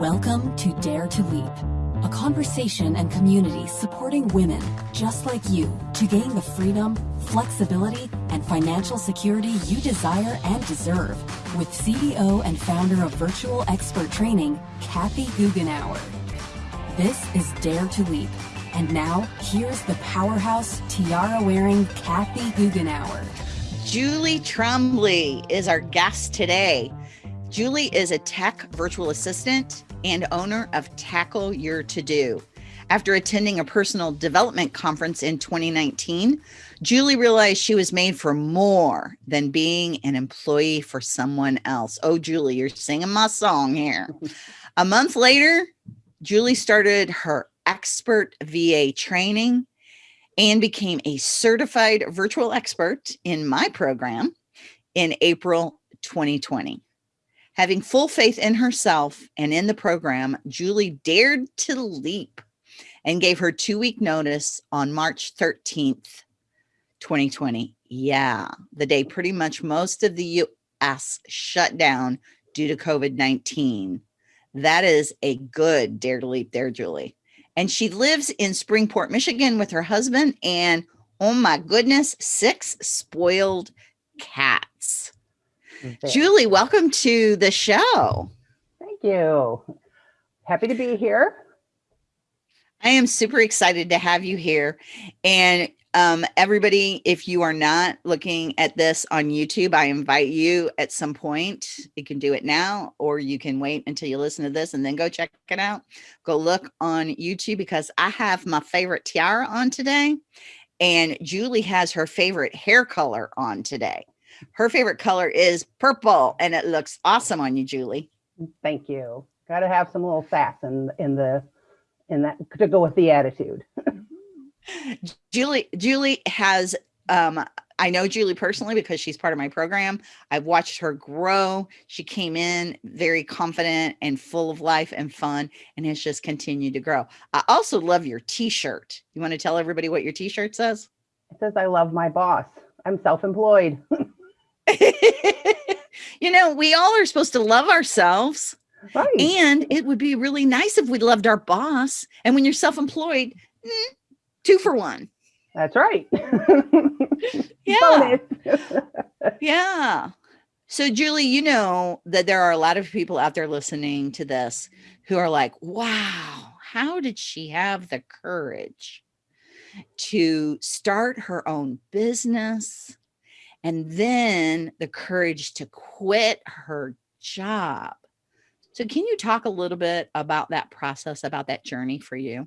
Welcome to Dare to Leap, a conversation and community supporting women just like you to gain the freedom, flexibility, and financial security you desire and deserve with CEO and founder of Virtual Expert Training, Kathy Goughenour. This is Dare to Leap. And now, here's the powerhouse tiara-wearing Kathy Goughenour. Julie Trombley is our guest today. Julie is a tech virtual assistant and owner of Tackle Your To Do. After attending a personal development conference in 2019, Julie realized she was made for more than being an employee for someone else. Oh, Julie, you're singing my song here. a month later, Julie started her expert VA training and became a certified virtual expert in my program in April 2020. Having full faith in herself and in the program, Julie dared to leap and gave her two week notice on March 13th, 2020. Yeah, the day pretty much most of the US shut down due to COVID 19. That is a good dare to leap there, Julie. And she lives in Springport, Michigan with her husband and oh my goodness, six spoiled cats. Julie, welcome to the show. Thank you. Happy to be here. I am super excited to have you here. And um, everybody, if you are not looking at this on YouTube, I invite you at some point. You can do it now, or you can wait until you listen to this and then go check it out. Go look on YouTube because I have my favorite tiara on today. And Julie has her favorite hair color on today. Her favorite color is purple and it looks awesome on you, Julie. Thank you. Got to have some little sass in, in the, in that to go with the attitude. Julie, Julie has, um, I know Julie personally because she's part of my program. I've watched her grow. She came in very confident and full of life and fun and has just continued to grow. I also love your t-shirt. You want to tell everybody what your t-shirt says? It says, I love my boss. I'm self-employed. you know, we all are supposed to love ourselves. Right. And it would be really nice if we loved our boss. And when you're self-employed, mm, two for one. That's right. yeah. yeah. So Julie, you know that there are a lot of people out there listening to this who are like, wow, how did she have the courage to start her own business? And then the courage to quit her job. So can you talk a little bit about that process, about that journey for you?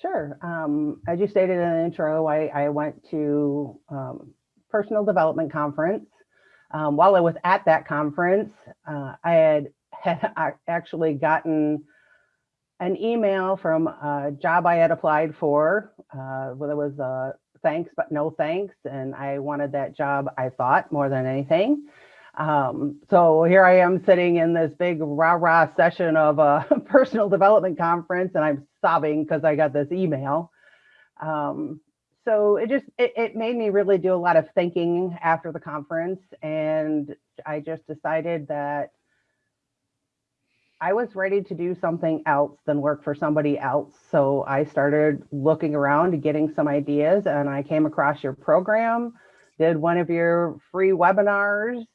Sure. Um, as you stated in the intro, I, I went to um, personal development conference. Um, while I was at that conference, uh, I had, had actually gotten an email from a job I had applied for. Uh, well, it was a thanks, but no thanks. And I wanted that job, I thought, more than anything. Um, so here I am sitting in this big rah-rah session of a personal development conference and I'm sobbing because I got this email. Um, so it just, it, it made me really do a lot of thinking after the conference. And I just decided that I was ready to do something else than work for somebody else. So I started looking around getting some ideas and I came across your program, did one of your free webinars,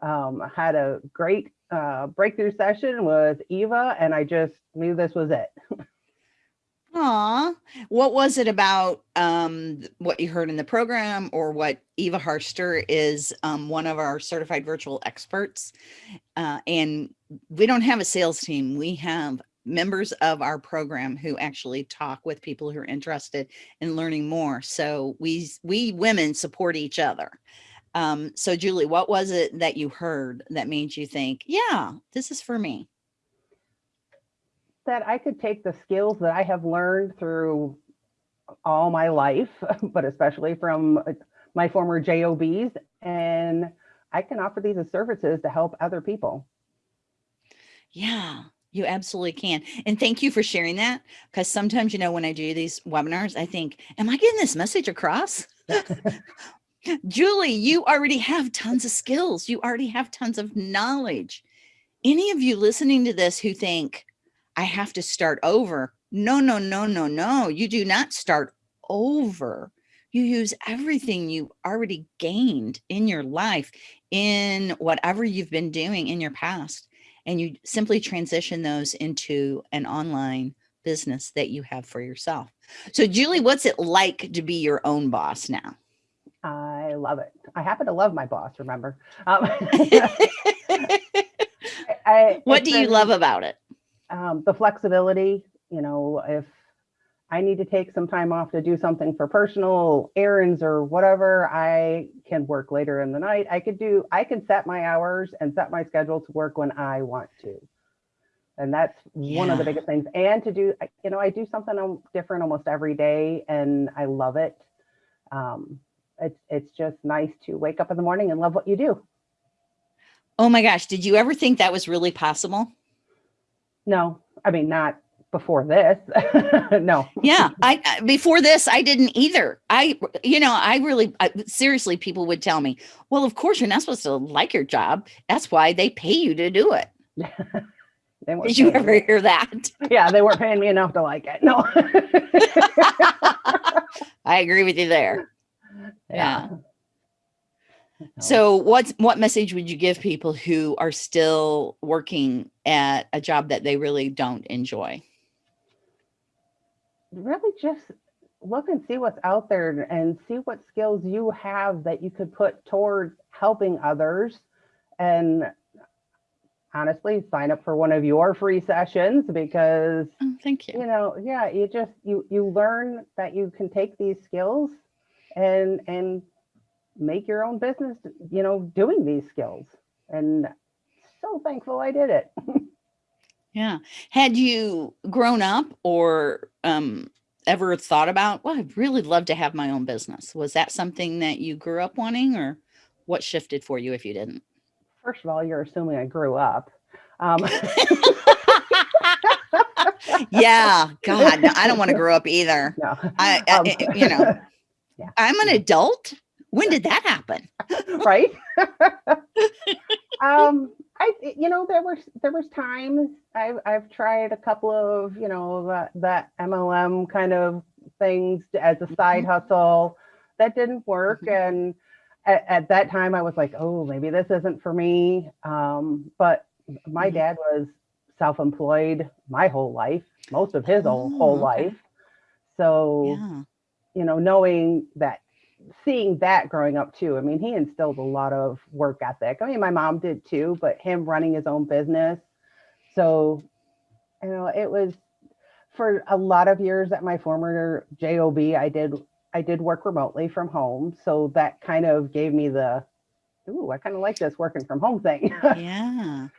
um, had a great uh, breakthrough session with Eva and I just knew this was it. Aw, what was it about um, what you heard in the program or what Eva Harster is um, one of our certified virtual experts. Uh, and we don't have a sales team. We have members of our program who actually talk with people who are interested in learning more. So we, we women support each other. Um, so Julie, what was it that you heard that made you think, yeah, this is for me? that I could take the skills that I have learned through all my life, but especially from uh, my former JOBs, and I can offer these as services to help other people. Yeah, you absolutely can. And thank you for sharing that. Because sometimes, you know, when I do these webinars, I think, am I getting this message across? Julie, you already have tons of skills. You already have tons of knowledge. any of you listening to this who think I have to start over, no, no, no, no, no. You do not start over. You use everything you already gained in your life, in whatever you've been doing in your past, and you simply transition those into an online business that you have for yourself. So, Julie, what's it like to be your own boss now? I love it. I happen to love my boss, remember? Um, I, what do you love about it? Um, the flexibility, you know, if I need to take some time off to do something for personal errands or whatever, I can work later in the night. I could do, I can set my hours and set my schedule to work when I want to. And that's yeah. one of the biggest things. And to do, you know, I do something different almost every day and I love it. Um, it's, it's just nice to wake up in the morning and love what you do. Oh my gosh. Did you ever think that was really possible? No, I mean, not before this. no. Yeah. I, before this, I didn't either. I, you know, I really, I, seriously, people would tell me, well, of course you're not supposed to like your job. That's why they pay you to do it. Did you ever me. hear that? Yeah. They weren't paying me enough to like it. No. I agree with you there. Yeah. yeah. So what's what message would you give people who are still working at a job that they really don't enjoy? Really just look and see what's out there and see what skills you have that you could put towards helping others and honestly sign up for one of your free sessions because oh, thank you you know yeah you just you you learn that you can take these skills and and make your own business, you know, doing these skills. And so thankful I did it. yeah. Had you grown up or um, ever thought about, well, I'd really love to have my own business? Was that something that you grew up wanting or what shifted for you if you didn't? First of all, you're assuming I grew up. Um, yeah, God, no, I don't want to grow up either. No. I, I um, you know, yeah. I'm an adult when did that happen? right. um, I, you know, there was there was times I've I've tried a couple of you know that that MLM kind of things as a side mm-hmm. hustle that didn't work, mm-hmm. and at, at, that time I was like, oh, maybe this isn't for me. Um, but my mm-hmm. dad was self-employed my whole life, most of his oh, whole okay. life. So, yeah. you know, knowing that seeing that growing up too. I mean, he instilled a lot of work ethic. I mean, my mom did too, but him running his own business. So, you know, it was for a lot of years at my former job. I did I did work remotely from home, so that kind of gave me the, ooh, I kind of like this working from home thing. yeah.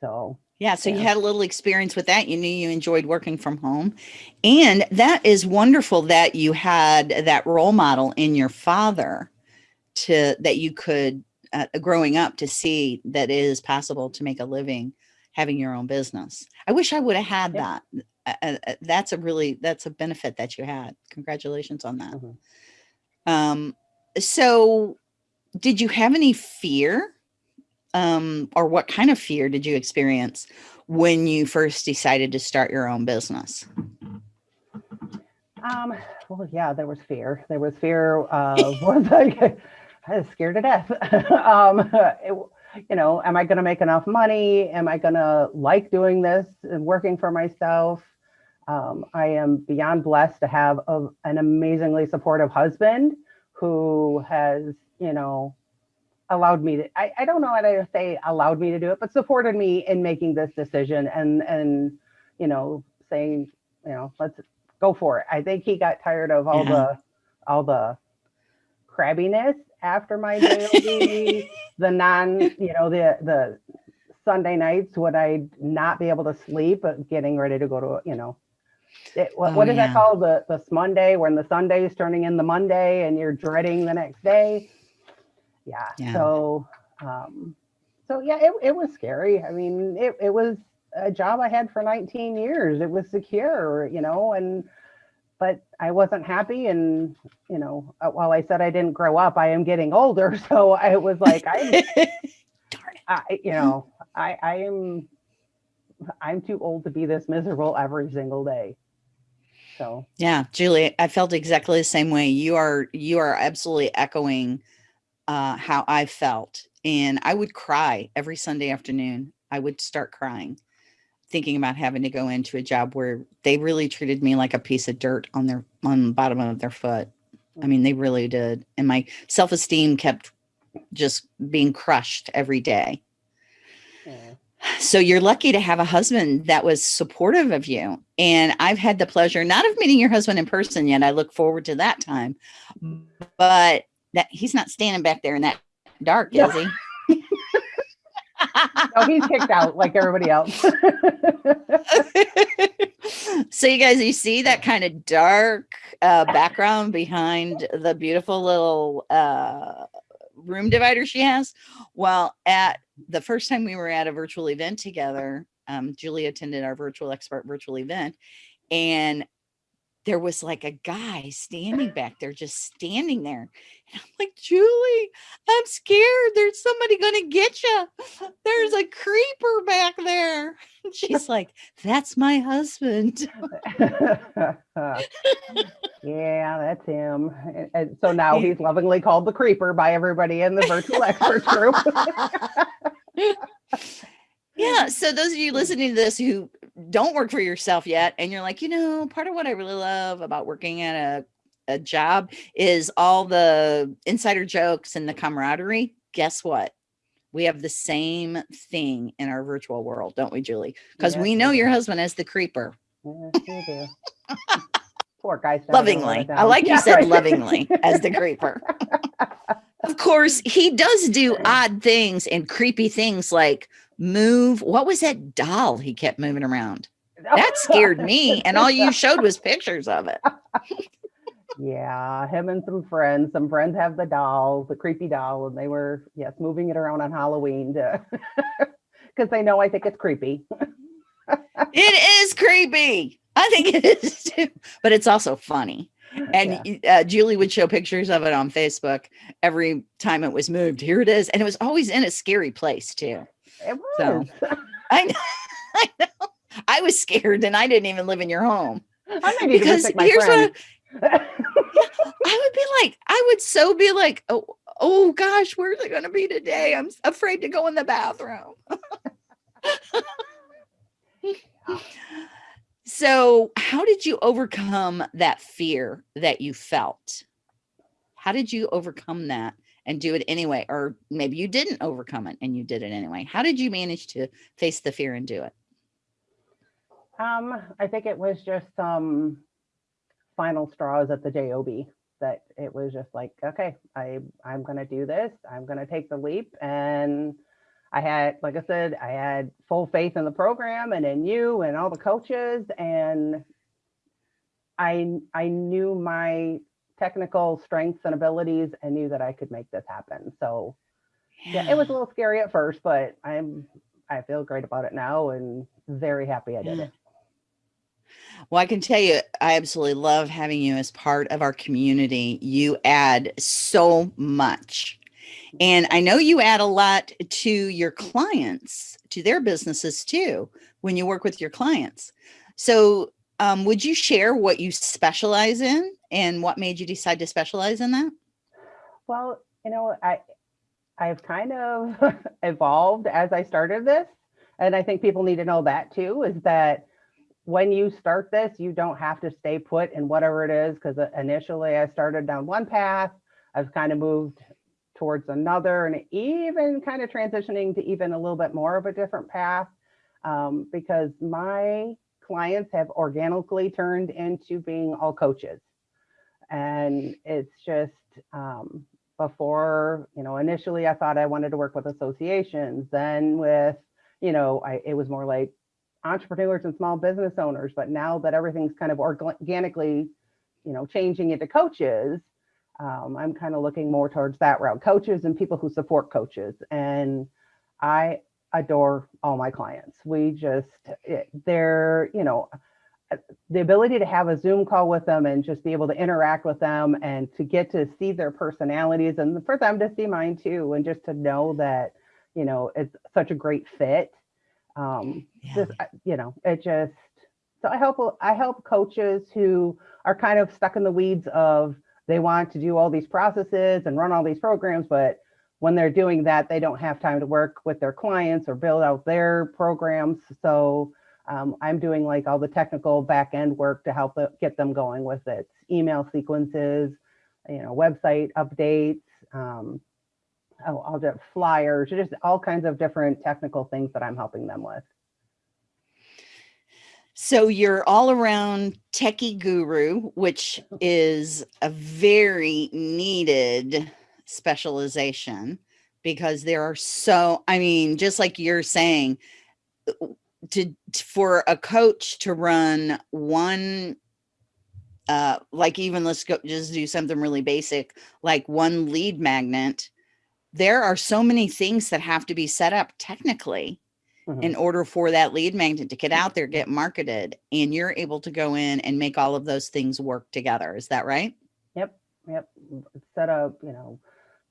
So yeah, so yeah. you had a little experience with that. You knew you enjoyed working from home. And that is wonderful that you had that role model in your father to that you could uh, growing up to see that it is possible to make a living having your own business. I wish I would have had yeah. that. Uh, uh, that's a really that's a benefit that you had. Congratulations on that. Mm -hmm. Um so did you have any fear um, or what kind of fear did you experience when you first decided to start your own business? Um, well, yeah, there was fear. There was fear of was I, I was scared to death. um, it, you know, am I going to make enough money? Am I going to like doing this and working for myself? Um, I am beyond blessed to have a, an amazingly supportive husband who has, you know, allowed me to I, I don't know how to say allowed me to do it but supported me in making this decision and and you know saying you know let's go for it i think he got tired of all yeah. the all the crabbiness after my job the non you know the the sunday nights would i not be able to sleep but getting ready to go to you know it, what, oh, what is yeah. that called the the monday when the sunday is turning in the monday and you're dreading the next day yeah. yeah. So, um, so yeah, it, it was scary. I mean, it, it was a job I had for 19 years. It was secure, you know, and, but I wasn't happy. And, you know, uh, while I said I didn't grow up, I am getting older. So I was like, I, I you know, I, I am, I'm too old to be this miserable every single day. So, Yeah, Julie, I felt exactly the same way. You are you are absolutely echoing uh, how I felt, and I would cry every Sunday afternoon. I would start crying, thinking about having to go into a job where they really treated me like a piece of dirt on their on the bottom of their foot. I mean, they really did, and my self esteem kept just being crushed every day. yeah. So you're lucky to have a husband that was supportive of you. And I've had the pleasure not of meeting your husband in person yet. I look forward to that time. But that he's not standing back there in that dark, is he? no, he's kicked out like everybody else. so you guys, you see that kind of dark uh, background behind the beautiful little uh, room divider she has. Well, at the first time we were at a virtual event together, um, Julie attended our virtual expert virtual event, and there was like a guy standing back there, just standing there. And I'm like, Julie, I'm scared. There's somebody gonna get you. There's a creeper back there. And she's like, That's my husband. yeah, that's him. And, and so now he's lovingly called the creeper by everybody in the virtual experts group. Yeah. So those of you listening to this who don't work for yourself yet, and you're like, you know, part of what I really love about working at a a job is all the insider jokes and the camaraderie. Guess what? We have the same thing in our virtual world, don't we, Julie? Because Yes, we know your husband as the creeper. Yes. Poor guy. Lovingly. I like you Yeah, said right. lovingly as the creeper. of course, he does do odd things and creepy things like move. What was that doll he kept moving around? That scared me. And all you showed was pictures of it. Yeah, him and some friends. Some friends have the doll, the creepy doll, and they were yes moving it around on Halloween to because they know I think it's creepy. It is creepy. I think it is too, but it's also funny. And y- uh, Julie would show pictures of it on Facebook every time it was moved. Here it is. And it was always in a scary place too. It So. I know. I know. I was scared and I didn't even live in your home. I may need to Because my here's friend. what I would be like, I would so be like, oh, oh gosh, where's it gonna be today? I'm afraid to go in the bathroom. so how did you overcome that fear that you felt? How did you overcome that and do it anyway? Or maybe you didn't overcome it and you did it anyway. How did you manage to face the fear and do it? Um, I think it was just some final straws at the job that it was just like, okay, I I'm gonna do this. I'm gonna take the leap, and I had, like I said, I had full faith in the program and in you and all the coaches, and I I knew my technical strengths and abilities and knew that I could make this happen. So yeah, it was a little scary at first, but I'm I feel great about it now and very happy I did Yeah. it. Well, I can tell you, I absolutely love having you as part of our community. You add so much. And I know you add a lot to your clients, to their businesses too, when you work with your clients. So, um, would you share what you specialize in and what made you decide to specialize in that? Well, you know, I I've kind of evolved as I started this, and I think people need to know that too. Is that when you start this, you don't have to stay put in whatever it is. Because initially, I started down one path. I've kind of moved towards another, and even kind of transitioning to even a little bit more of a different path. Um, because my clients have organically turned into being all coaches, and it's just um, before you know initially i thought i wanted to work with associations then with you know I, it was more like entrepreneurs and small business owners. But now that everything's kind of organically you know changing into coaches um, i'm kind of looking more towards that route coaches and people who support coaches. And i adore all my clients we just it- they're you know the ability to have a Zoom call with them and just be able to interact with them and to get to see their personalities and for them to see mine too. And just to know that, you know, it's such a great fit. Um, Yeah. just, you know, it just, so I help, I help coaches who are kind of stuck in the weeds of they want to do all these processes and run all these programs, but when they're doing that, they don't have time to work with their clients or build out their programs. So um, I'm doing like all the technical back end work to help get them going with it. Email sequences, you know, website updates, um, oh, all the flyers, just all kinds of different technical things that I'm helping them with. So you're all around techie guru, which is a very needed specialization because there are so, I mean, just like you're saying, to for a coach to run one uh like even let's go just do something really basic like one lead magnet there are so many things that have to be set up technically Mhm. in order for that lead magnet to get out there, get marketed, and you're able to go in and make all of those things work together. Is that right? Yep, yep. Set up, you know,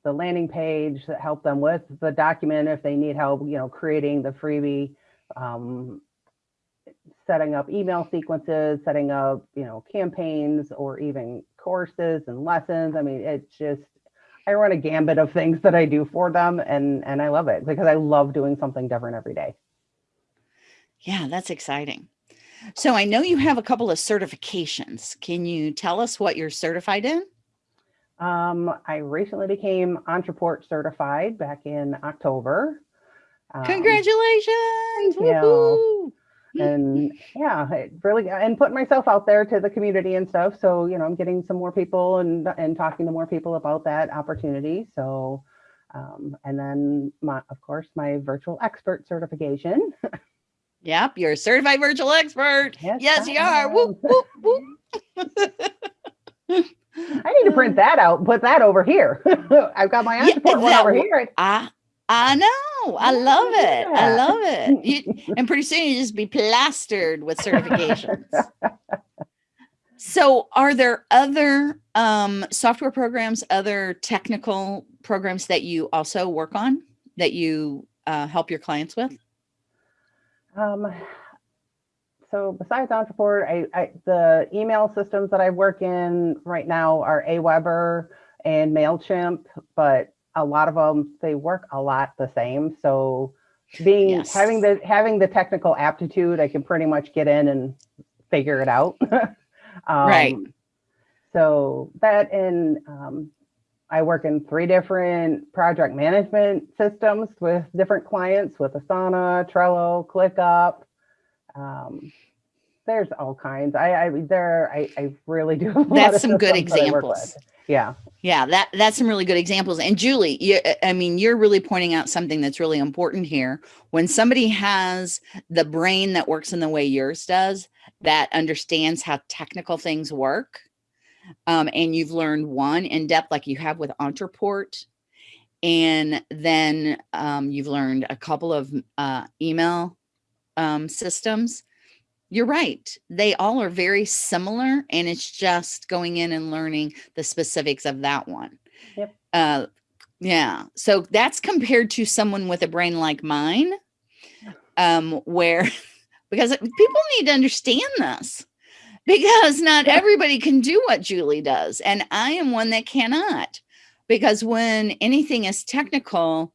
the landing page that help them with the document if they need help, you know, creating the freebie, um, setting up email sequences, setting up, you know, campaigns or even courses and lessons. I mean, it's just, I run a gambit of things that I do for them and, and I love it because I love doing something different every day. Yeah, that's exciting. So I know you have a couple of certifications. Can you tell us what you're certified in? Um, I recently became Ontraport certified back in October. Um, Congratulations! you. Woohoo! and yeah, it really and putting myself out there to the community and stuff. So you know, I'm getting some more people and and talking to more people about that opportunity. So, um, and then my of course my virtual expert certification. Yep, you're a certified virtual expert. Yes, Yes, you are. Whoop, am. whoop, whoop. I need to print that out, put that over here. I've got my Yeah, Ontraport one over here. I I know. I love it. I love it. You, and pretty soon you just be plastered with certifications. so are there other um, software programs, other technical programs that you also work on that you uh, help your clients with? Um, so besides Ontraport, I, I, the email systems that I work in right now are Aweber and MailChimp, but a lot of them, they work a lot the same. So being, Yes. having the, having the technical aptitude, I can pretty much get in and figure it out. Right. Um, So that and um, I work in three different project management systems with different clients with Asana, Trello, ClickUp. Um, there's all kinds. I, I there I, I really do. have a lot That's some good systems that I work examples. Yeah. Yeah, that that's some really good examples. And Julie, you, I mean, you're really pointing out something that's really important here. When somebody has the brain that works in the way yours does, that understands how technical things work, um, and you've learned one in depth, like you have with Ontraport, and then um, you've learned a couple of uh, email um, systems. You're right. They all are very similar, and it's just going in and learning the specifics of that one. Yep. Uh, yeah. So that's compared to someone with a brain like mine, um, where because people need to understand this because not everybody can do what Julie does, and I am one that cannot. Because when anything is technical,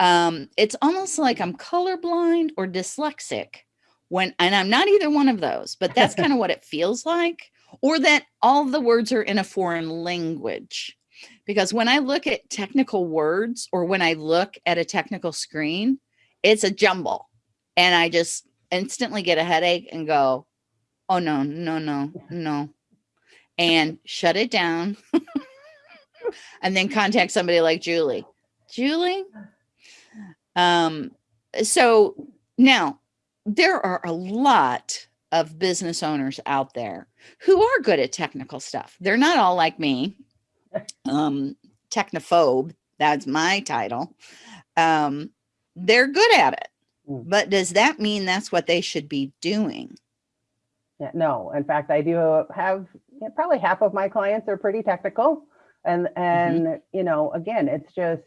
um, it's almost like I'm colorblind or dyslexic when and I'm not either one of those, but that's kind of what it feels like, or that all the words are in a foreign language. Because when I look at technical words or when I look at a technical screen, it's a jumble. And I just instantly get a headache and go, oh no, no, no, no. And shut it down. and then contact somebody like Julie. Julie, um, so now there are a lot of business owners out there who are good at technical stuff. They're not all like me. Um, technophobe, that's my title. Um, they're good at it. Mm. But does that mean that's what they should be doing? Yeah, no, in fact, I do have yeah, probably half of my clients are pretty technical. And, and, you know, again, it's just,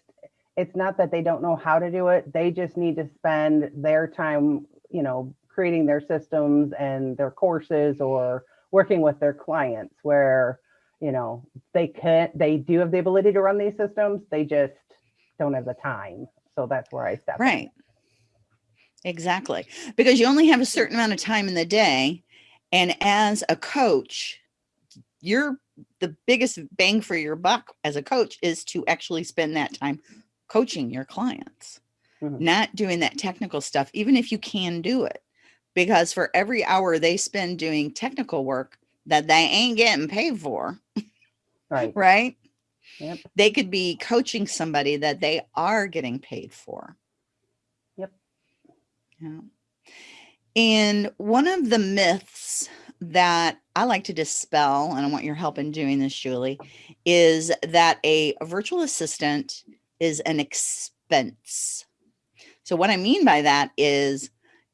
it's not that they don't know how to do it. They just need to spend their time, you know, creating their systems and their courses or working with their clients where, you know, they can they do have the ability to run these systems. They just don't have the time. So that's where I step in. Right. Exactly. Because you only have a certain amount of time in the day. And as a coach, you're the biggest bang for your buck as a coach is to actually spend that time coaching your clients, Mhm. not doing that technical stuff, even if you can do it. Because for every hour they spend doing technical work that they ain't getting paid for, Right. right? Yep. They could be coaching somebody that they are getting paid for. Yep. Yeah. And one of the myths that I like to dispel, and I want your help in doing this, Julie, is that a virtual assistant is an expense. So, what I mean by that is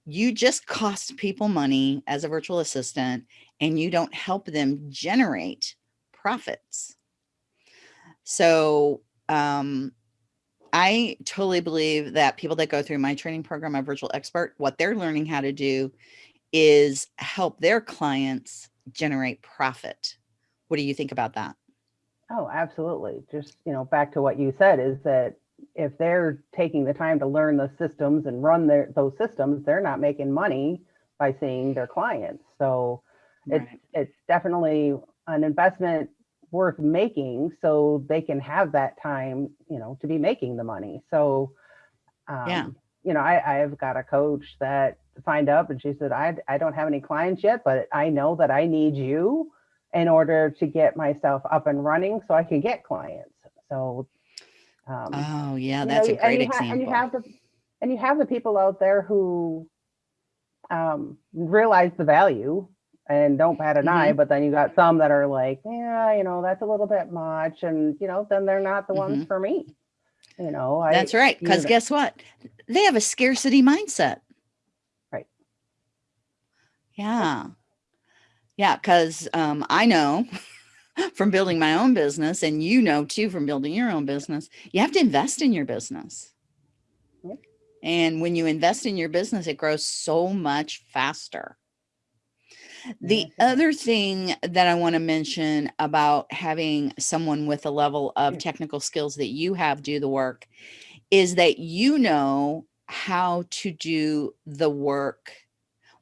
you just cost people money as a virtual assistant and you don't help them generate profits. So, um, I totally believe that people that go through my training program, my virtual expert, what they're learning how to do is help their clients generate profit. What do you think about that? Oh, absolutely. Just, you know, back to what you said is that if they're taking the time to learn the systems and run their those systems, they're not making money by seeing their clients. So it's it's definitely an investment worth making so they can have that time, you know, to be making the money. So um, Yeah. you know, I, I've got a coach that signed up and she said, I, I don't have any clients yet, but I know that I need you in order to get myself up and running so I can get clients. So, um, Oh, yeah, that's know, a great and example. and you have the and you have the people out there who um, realize the value and don't bat an eye, Mm-hmm. but then you got some that are like, yeah, you know, that's a little bit much, and you know, then they're not the ones for me. You know, I, Mm-hmm. That's right. Because guess what? They have a scarcity mindset. Right. Yeah. Yeah. Because um, I know from building my own business, and you know too from building your own business, you have to invest in your business. Yep. And when you invest in your business, it grows so much faster. The does. other thing that I want to mention about having someone with a level of technical skills that you have do the work is that you know how to do the work.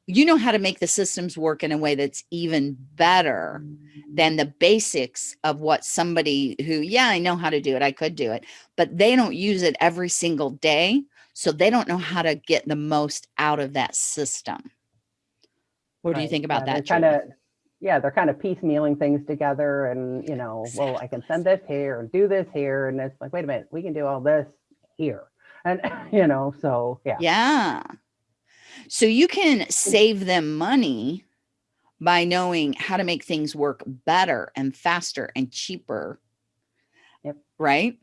You know how to make the systems work in a way that's even better than the basics of what somebody who, yeah, I know how to do it, I could do it, but they don't use it every single day. So they don't know how to get the most out of that system. What do you think about Yeah, that? They're kind of, yeah, they're kind of piecemealing things together, and you know, well, I can send this here and do this here, and it's like, wait a minute, we can do all this here, and you know, so yeah, Yeah. So you can mm. save them money by knowing how to make things work better and faster and cheaper. Yep. Right.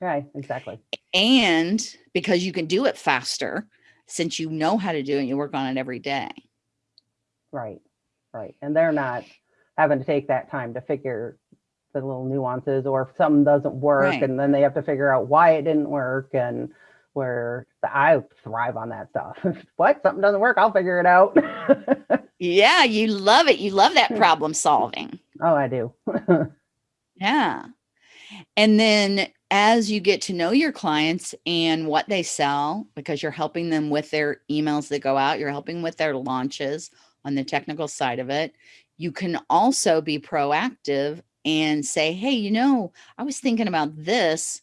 right, exactly. And because you can do it faster since you know how to do it, you work on it every day. Right, right. And they're not having to take that time to figure the little nuances or if something doesn't work Right. and then they have to figure out why it didn't work and where the, I thrive on that stuff. what? Something doesn't work, I'll figure it out. Yeah. You love it. You love that hmm. problem solving. oh, I do. Yeah. And then as you get to know your clients and what they sell, because you're helping them with their emails that go out, you're helping with their launches on the technical side of it. You can also be proactive and say, hey, you know, I was thinking about this.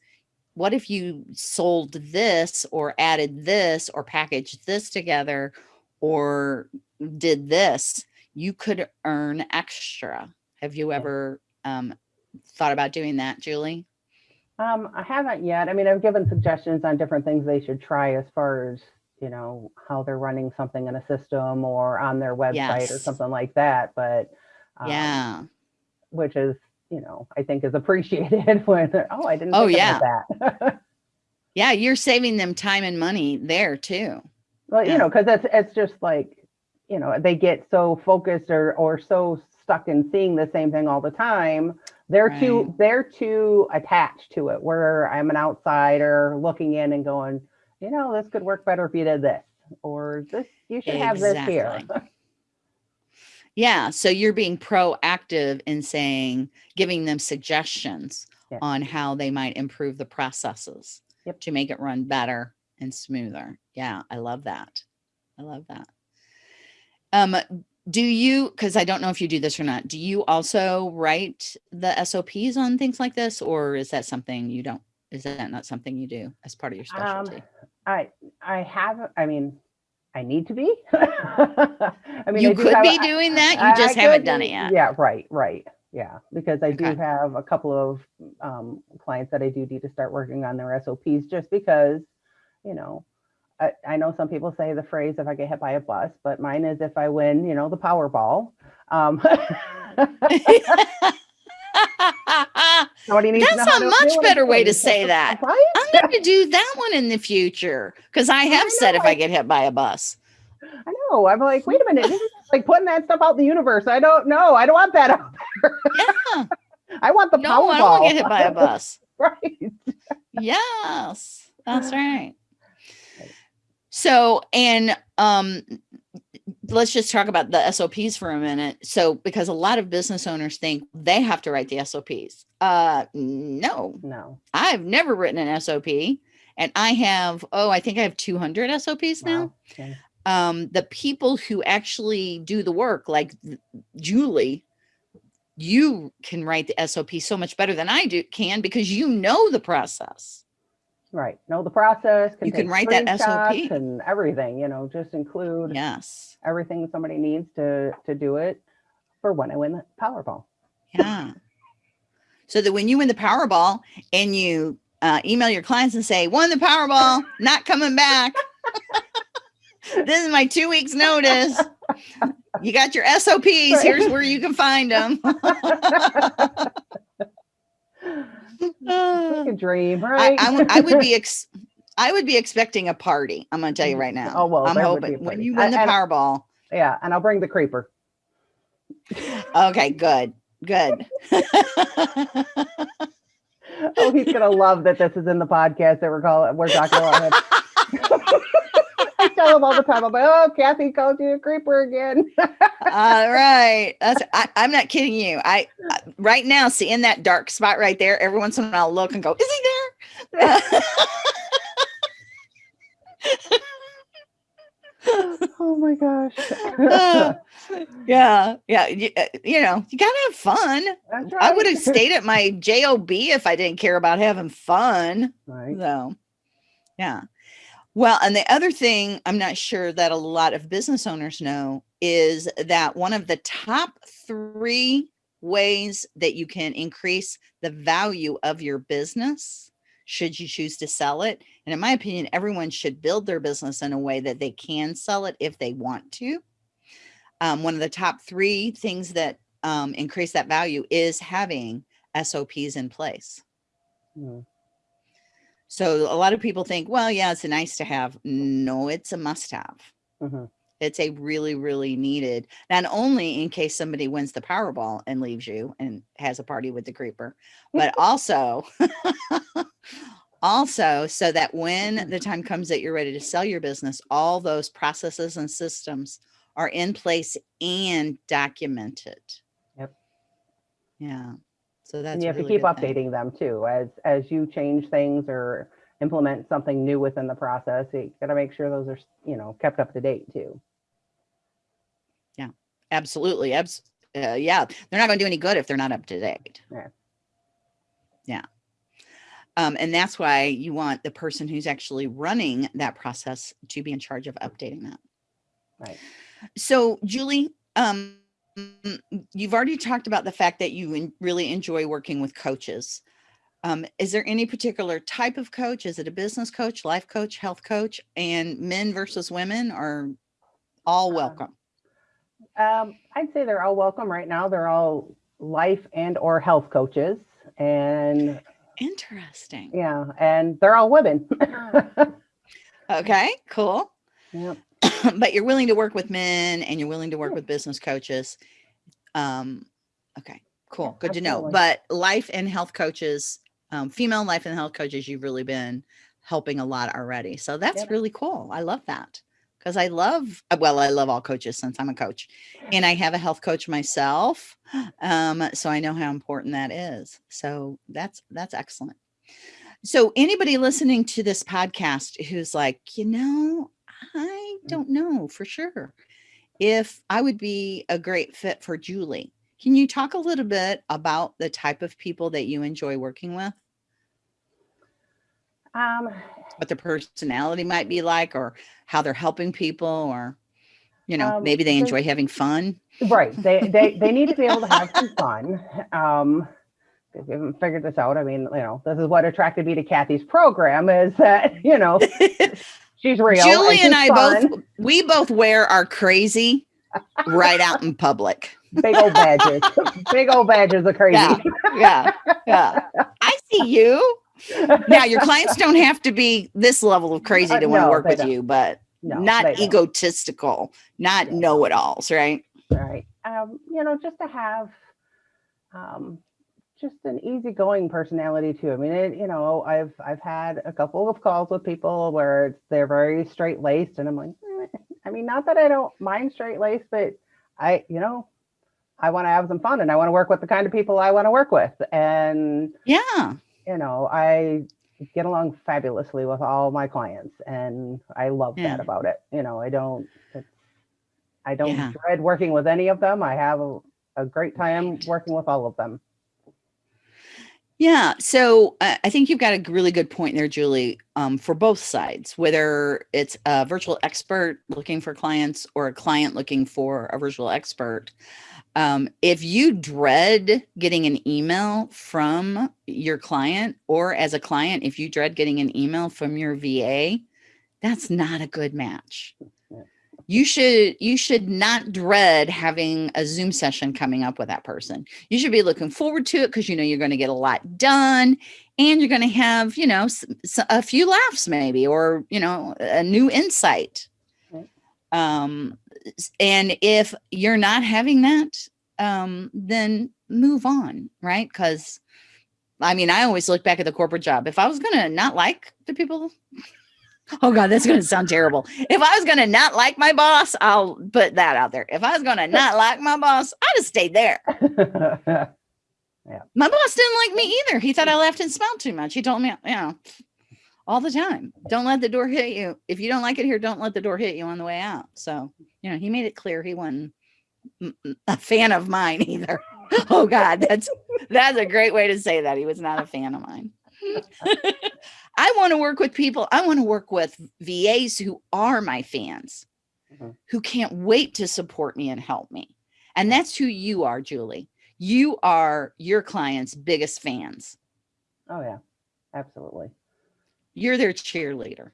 What if you sold this or added this or packaged this together or did this? You could earn extra. Have you ever um, thought about doing that, Julie? Um, I haven't yet. I mean, I've given suggestions on different things they should try as far as, you know, how they're running something in a system or on their website or something like that. But um, yeah. which is, you know, I think is appreciated when they're, oh, I didn't Oh, think about that. Yeah. You're saving them time and money there too. well, Yeah. you know, because it's it's just like, you know, they get so focused or or so stuck in seeing the same thing all the time, they're too they're too attached to it. Where I'm an outsider looking in and going, you know, this could work better if you did this, or this you should have this here. Yeah. So you're being proactive in saying, giving them suggestions Yeah. on how they might improve the processes Yep. to make it run better and smoother. Yeah. I love that. I love that. Um, do you, because I don't know if you do this or not, do you also write the SOPs on things like this, or is that something you don't? Is that not something you do as part of your Um, specialty? I I have I mean I need to be. I mean you I could have- be doing that. I- You just I haven't done be- it yet. Yeah, right, right. Yeah, because I do have a couple of um, clients that I do need to start working on their SOPs just because, you know, I, I know some people say the phrase if I get hit by a bus, but mine is if I win, you know, the Powerball. Um, somebody needs to know That's a much better way to say that. Right? I'm going to do that one in the future because I have said if I I- get hit by a bus. I know. I'm like, wait a minute. This is like putting that stuff out in the universe. I don't know. I don't want that out there. Yeah. I want the No, Powerball. I don't get hit by a bus. right. Yes, that's right. So, and um, let's just talk about the SOPs for a minute. So, because a lot of business owners think they have to write the SOPs. Uh, no, No. I've never written an SOP, and I have. Oh, I think I have 200 SOPs now. Okay. um, the people who actually do the work, like Julie, you can write the SOP so much better than I do can because you know the process. Right. Know the process. You can write that SOP. and everything. You know, just include Yes. everything somebody needs to to do it for when I win the Powerball. Yeah. so that when you win the Powerball and you uh, email your clients and say, won the Powerball, not coming back. this is my two weeks notice. You got your SOPs. Here's where you can find them. like a dream, I, right? I, would- I would be ex- I would be expecting a party. I'm gonna tell you right now. Oh, well, I'm there would be a hoping when you win the I- and- Powerball. yeah, and I'll bring the creeper. Okay, good, good. Oh, he's gonna love that this is in the podcast that we're calling. We're talking about him. I tell him all the time. I'm like, oh, Kathy called you a creeper again. All right, that's. I, I'm not kidding you. I I- right now seeing that dark spot right there. Every once in a while, I'll look and go, "Is he there?" oh my gosh. Yeah, yeah. You, uh, you know, you gotta have fun. That's I would have stayed at my job if I didn't care about having fun. Right. So, yeah. Well, and the other thing I'm not sure that a lot of business owners know is that one of the top three ways that you can increase the value of your business, should you choose to sell it, and in my opinion, everyone should build their business in a way that they can sell it if they want to. Um, one of the top three things that um, increase that value is having SOPs in place. Mm, So a lot of people think, well, yeah, it's a nice to have. No, it's a must have. mhm. It's a really, really needed, not only in case somebody wins the Powerball and leaves you and has a party with the creeper, but also, also so that when the time comes that you're ready to sell your business, all those processes and systems are in place and documented. Yep. Yeah. So that's and you have a to keep good thing. updating them too as as you change things or implement something new within the process you got to make sure those are you know kept up to date too Yeah, Absolutely. Abs- uh, yeah. They're not going to do any good if they're not up to date. Yeah. Yeah. Um, and that's why you want the person who's actually running that process to be in charge of updating that. right So, Julie, um, you've already talked about the fact that you really enjoy working with coaches. Um, is there any particular type of coach? Is it a business coach, life coach, health coach, and men versus women are all Uh, welcome? um i'd say they're all welcome right now they're all life and or health coaches and Interesting. yeah and they're all women Okay, cool. yep. but you're willing to work with men and you're willing to work Yeah. with business coaches. Um, okay, cool. Good to know. But life and health coaches, um, female life and health coaches, you've really been helping a lot already. So that's Yep. really cool. I love that because I love, well, I love all coaches since I'm a coach and I have a health coach myself. Um, so I know how important that is. So that's, that's excellent. So anybody listening to this podcast who's like, you know, I Mm. don't know for sure if I would be a great fit for Julie. Can you talk a little bit about the type of people that you enjoy working with? Um, What their personality might be like or how they're helping people or you know, Um, maybe they enjoy having fun. right. They, they, they need to be able to have some fun. Um, if you haven't figured this out, I mean, you know, this is what attracted me to Kathy's program is that, you know, she's real. Julie and she's I fun, both we both wear our crazy right out in public. big old badges, big old badges of crazy. Yeah. Yeah. Yeah. I see you. Now your clients don't have to be this level of crazy Uh, to want to no, work with don't. you, but No, not egotistical, not Yeah. know-it-alls, right? right um you know just to have um just an easygoing personality too i mean it, you know i've i've had a couple of calls with people where it's, they're very straight laced and i'm like eh, i mean not that i don't mind straight laced but i you know i want to have some fun and i want to work with the kind of people i want to work with and Yeah. you know i get along fabulously with all my clients and i love Yeah. that about it you know i don't it's, i don't Yeah. dread working with any of them i have a, a great time working with all of them Yeah. So uh, I think you've got a really good point there, Julie, um, for both sides, whether it's a virtual expert looking for clients or a client looking for a virtual expert. Um, if you dread getting an email from your client, or as a client, if you dread getting an email from your VA, that's not a good match. You should you should not dread having a Zoom session coming up with that person. You should be looking forward to it because you know you're going to get a lot done and you're going to have you know a few laughs maybe or you know a new insight. Right. um and if you're not having that um then move on right? Because i mean i always look back at the corporate job. If i was going to not like the people oh god that's going to sound terrible if i was going to not like my boss i'll put that out there if i was going to not like my boss i'd have stayed there my boss didn't like me either. He thought I laughed and smiled too much. He told me, you know, all the time, don't let the door hit you. If you don't like it here, don't let the door hit you on the way out. So, you know, he made it clear he wasn't a fan of mine either. oh God, that's that's a great way to say that. He was not a fan of mine. I want to work with people. I want to work with VAs who are my fans, Mhm. who can't wait to support me and help me. And that's who you are, Julie you are your clients' biggest fans. oh yeah absolutely You're their cheerleader.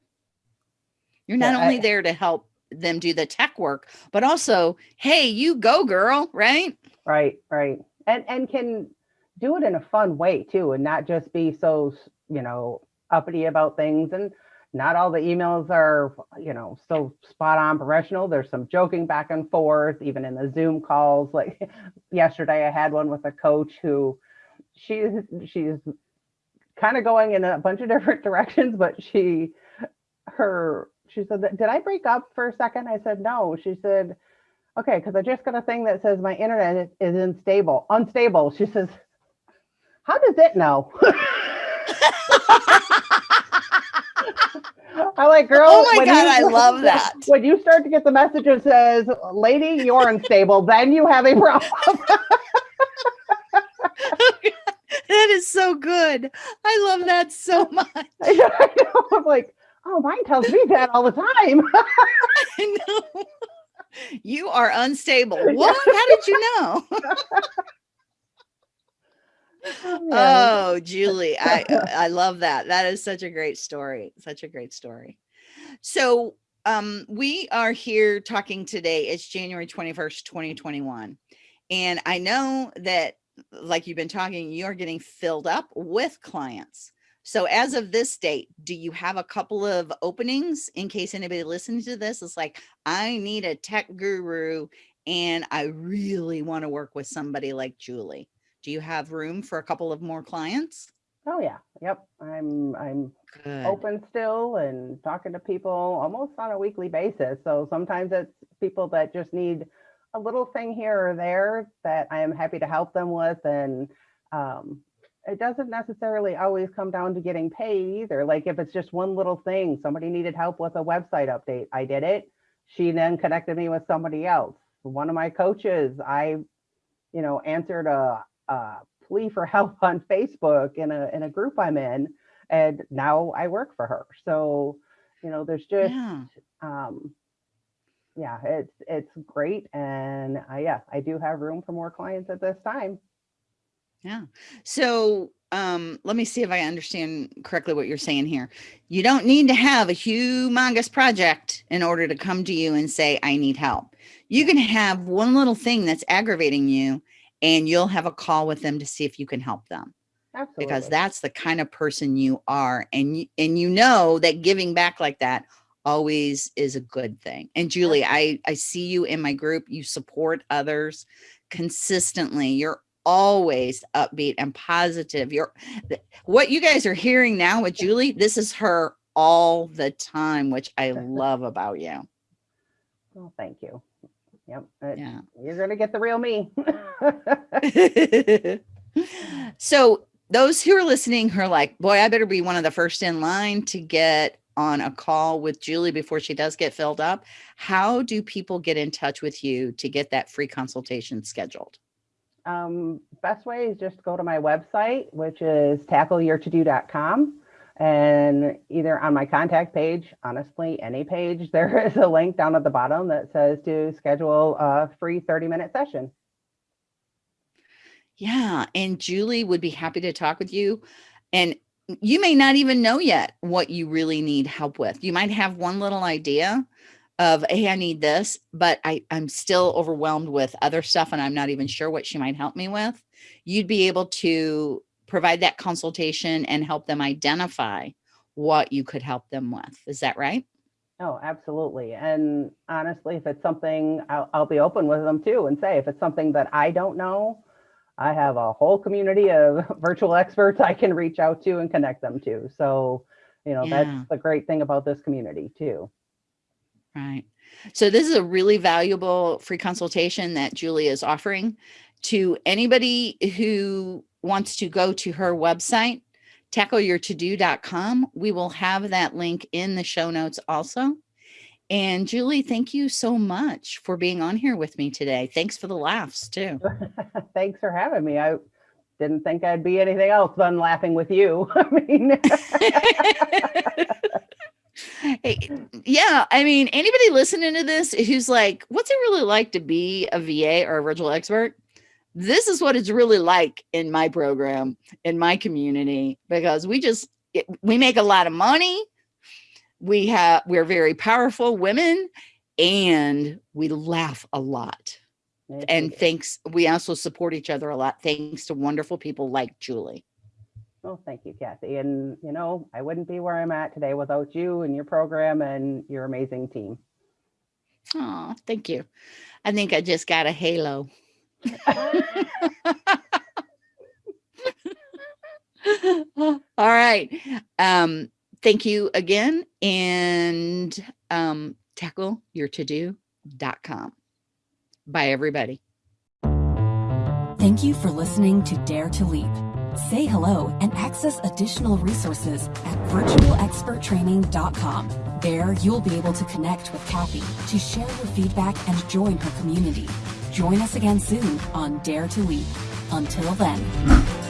You're not Yeah, I- only there to help them do the tech work, but also, hey, you go, girl, right? right right and and can do it in a fun way too and not just be so you know uppity about things and not all the emails are you know so spot on professional. There's some joking back and forth even in the zoom calls. Like yesterday i had one with a coach who she's she's kind of going in a bunch of different directions but she her she said did i break up for a second? I said no. She said okay because i just got a thing that says my internet is unstable unstable. She says how does it know I'm like, girl. Oh my when God, you- I love that. When you start to get the message that says, "Lady, you're unstable," then you have a problem. that is so good. I love that so much. I know. I'm like, oh, mine tells me that all the time. I know. You are unstable. What? How did you know? Oh, Julie, I I love that. That is such a great story. Such a great story. So, um we are here talking today. It's January 21st, 2021. And I know that like you've been talking, you're getting filled up with clients. So as of this date, do you have a couple of openings in case anybody listening to this is like, I need a tech guru and I really want to work with somebody like Julie. Do you have room for a couple of more clients? Oh yeah, yep. I'm I'm Good. open still and talking to people almost on a weekly basis. So sometimes it's people that just need a little thing here or there that I am happy to help them with. And um, it doesn't necessarily always come down to getting paid either. Like if it's just one little thing, somebody needed help with a website update, I did it. She then connected me with somebody else. One of my coaches, I, you know, answered a, a plea for help on Facebook in a in a group I'm in, and now I work for her. So, you know, there's just Yeah. um yeah, it's it's great. And uh, yeah, I do have room for more clients at this time. Yeah. So um, let me see if I understand correctly what you're saying here. You don't need to have a humongous project in order to come to you and say, I need help. You can have one little thing that's aggravating you and you'll have a call with them to see if you can help them Absolutely. because that's the kind of person you are. And you, and you know that giving back like that always is a good thing. And Julie, I, I see you in my group. You support others consistently. You're always upbeat and positive. You're what you guys are hearing now with Julie, this is her all the time, which I love about you. well, thank you. Yep. it- Yeah. You're gonna get the real me. so those who are listening who are like, boy, I better be one of the first in line to get on a call with Julie before she does get filled up. How do people get in touch with you to get that free consultation scheduled? um, best way is just go to my website, which is tackleyourtodO.com. And either on my contact page, honestly, any page, there is a link down at the bottom that says to schedule a free 30 minute session. Yeah, and Julie would be happy to talk with you. And you may not even know yet what you really need help with. You might have one little idea of, hey, I need this, but I, I'm still overwhelmed with other stuff and I'm not even sure what she might help me with. You'd be able to provide that consultation and help them identify what you could help them with. Is that right? Oh, absolutely. And honestly, if it's something, I'll, I'll be open with them too and say, if it's something that I don't know, I have a whole community of virtual experts I can reach out to and connect them to. So, you know, Yeah. that's the great thing about this community too. Right. So this is a really valuable free consultation that Julie is offering to anybody who wants to go to her website, tackleyourtodO.com. We will have that link in the show notes also. And Julie, thank you so much for being on here with me today. Thanks for the laughs too. Thanks for having me. I didn't think I'd be anything else than laughing with you. I mean, Hey, yeah, I mean, anybody listening to this who's like, what's it really like to be a VA or a virtual expert? This is what it's really like in my program, in my community, because we just it, we make a lot of money. We have we're very powerful women and we laugh a lot. And thanks, we also support each other a lot thanks to wonderful people like Julie. well, thank you, Kathy. And, you know, I wouldn't be where I'm at today without you and your program and your amazing team. Oh, thank you. I think I just got a halo. All right. Um, thank you again. And um, tackleyourtodO.com. Bye, everybody. Thank you for listening to Dare to Leap. Say hello and access additional resources at virtualexperttraining.com. There, you'll be able to connect with Kathy to share your feedback and join her community. Join us again soon on Dare to Leap. Until then.